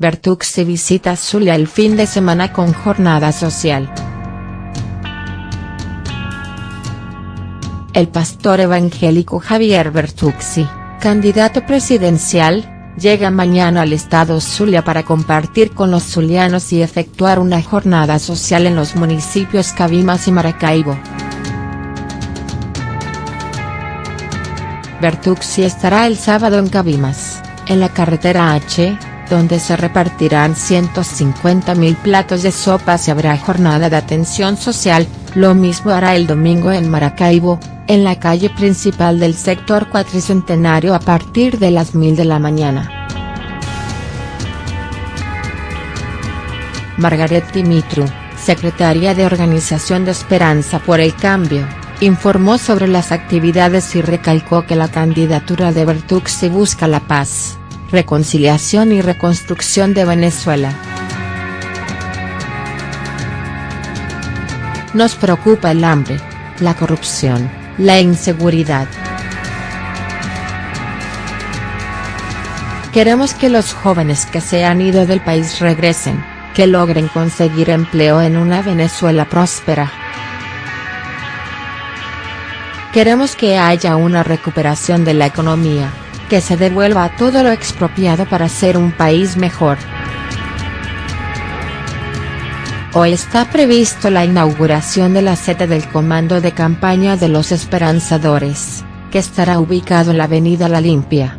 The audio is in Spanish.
Bertuzzi visita Zulia el fin de semana con jornada social. El pastor evangélico Javier Bertuzzi, candidato presidencial, llega mañana al estado Zulia para compartir con los zulianos y efectuar una jornada social en los municipios Cabimas y Maracaibo. Bertuzzi estará el sábado en Cabimas, en la carretera H, donde se repartirán 150.000 platos de sopas y habrá jornada de atención social, lo mismo hará el domingo en Maracaibo, en la calle principal del sector cuatricentenario a partir de las 1000 de la mañana. Margaret Dimitru, secretaria de Organización de Esperanza por el Cambio, informó sobre las actividades y recalcó que la candidatura de Bertuzzi busca la paz reconciliación y reconstrucción de Venezuela. Nos preocupa el hambre, la corrupción, la inseguridad. Queremos que los jóvenes que se han ido del país regresen, que logren conseguir empleo en una Venezuela próspera. Queremos que haya una recuperación de la economía, que se devuelva todo lo expropiado para ser un país mejor. Hoy está previsto la inauguración de la sede del Comando de Campaña de los Esperanzadores, que estará ubicado en la Avenida La Limpia.